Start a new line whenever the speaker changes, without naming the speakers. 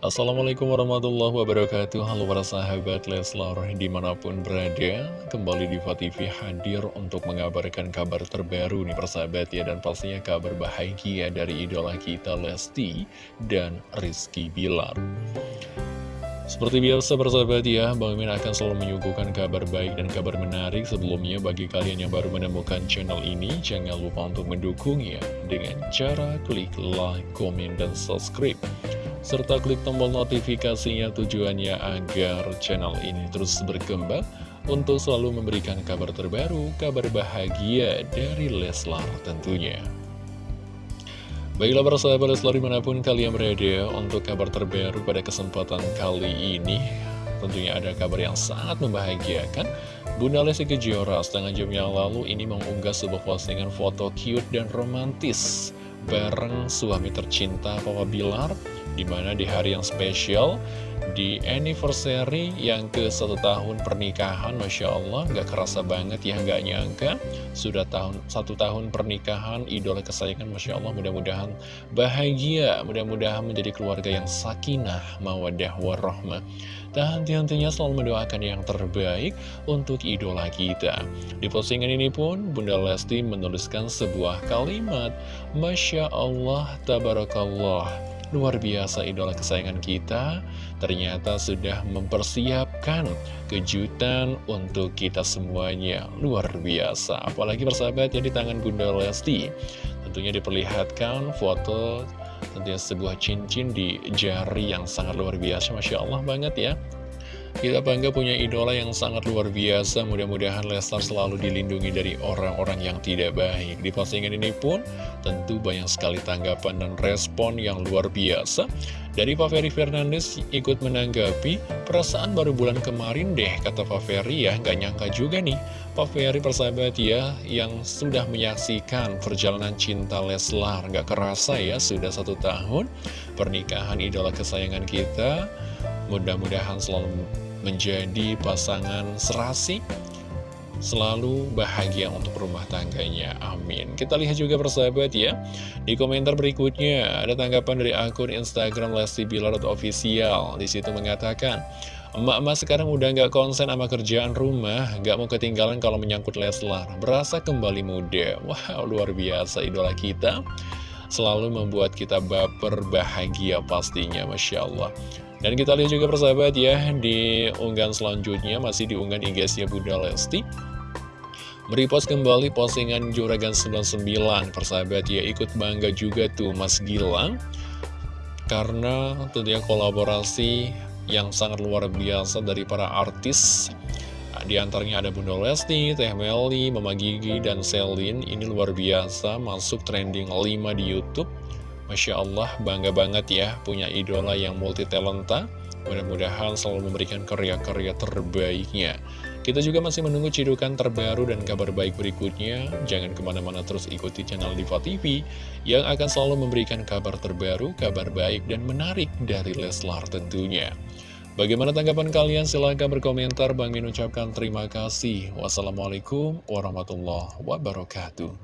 Assalamualaikum warahmatullahi wabarakatuh Halo para sahabat Leslar di mana pun berada Kembali di TV hadir untuk mengabarkan kabar terbaru nih persahabat ya Dan pastinya kabar bahagia dari idola kita Lesti dan Rizky Bilar seperti biasa persahabat ya, Bang Min akan selalu menyuguhkan kabar baik dan kabar menarik sebelumnya bagi kalian yang baru menemukan channel ini. Jangan lupa untuk mendukungnya dengan cara klik like, komen, dan subscribe. Serta klik tombol notifikasinya tujuannya agar channel ini terus berkembang untuk selalu memberikan kabar terbaru, kabar bahagia dari Leslar tentunya. Baiklah para sahabat Leslar di mana pun kalian berada untuk kabar terbaru pada kesempatan kali ini Tentunya ada kabar yang sangat membahagiakan Bunda Lesti Kejora setengah jam yang lalu ini mengunggah sebuah postingan foto cute dan romantis Bareng suami tercinta Papa Bilar Di mana di hari yang spesial di anniversary yang ke satu tahun pernikahan Masya Allah gak kerasa banget ya gak nyangka Sudah tahun satu tahun pernikahan idola kesayangan Masya Allah mudah-mudahan bahagia Mudah-mudahan menjadi keluarga yang sakinah mawadah warahmah. Dan henti-hentinya selalu mendoakan yang terbaik untuk idola kita. Di postingan ini pun Bunda Lesti menuliskan sebuah kalimat Masya Allah Tabarakallah Luar biasa idola kesayangan kita ternyata sudah mempersiapkan kejutan untuk kita semuanya. Luar biasa. Apalagi persahabat yang di tangan Bunda Lesti. Tentunya diperlihatkan foto tentunya sebuah cincin di jari yang sangat luar biasa. Masya Allah banget ya. Kita bangga punya idola yang sangat luar biasa, mudah-mudahan Leslar selalu dilindungi dari orang-orang yang tidak baik. Di postingan ini pun tentu banyak sekali tanggapan dan respon yang luar biasa. Dari Pak Ferry Fernandes ikut menanggapi, perasaan baru bulan kemarin deh, kata Pak Ferry ya, nggak nyangka juga nih. Pak Ferry persahabat ya, yang sudah menyaksikan perjalanan cinta Leslar, nggak kerasa ya, sudah satu tahun pernikahan idola kesayangan kita. Mudah-mudahan selalu menjadi pasangan serasi Selalu bahagia untuk rumah tangganya, amin Kita lihat juga persahabat ya Di komentar berikutnya ada tanggapan dari akun Instagram Lesti Bilar Official Di situ mengatakan Emak-emak sekarang udah nggak konsen sama kerjaan rumah, nggak mau ketinggalan kalau menyangkut Leslar. Berasa kembali muda. Wow, luar biasa idola kita. Selalu membuat kita baper bahagia pastinya, Masya Allah. Dan kita lihat juga persahabat ya, di unggahan selanjutnya masih di unggahan IG-nya Bunda Lesti. Merepost kembali postingan Juragan 99, persahabat ya, ikut bangga juga tuh Mas Gilang. Karena tentunya kolaborasi yang sangat luar biasa dari para artis di antaranya ada Bunda Lesti, Teh Meli, Mama Gigi, dan Selin Ini luar biasa, masuk trending 5 di Youtube Masya Allah, bangga banget ya punya idola yang multi talenta. Mudah-mudahan selalu memberikan karya-karya terbaiknya. Kita juga masih menunggu cidukan terbaru dan kabar baik berikutnya. Jangan ke mana-mana terus ikuti channel Diva TV yang akan selalu memberikan kabar terbaru, kabar baik, dan menarik dari Leslar tentunya. Bagaimana tanggapan kalian? Silahkan berkomentar. Bang Min ucapkan terima kasih. Wassalamualaikum warahmatullahi wabarakatuh.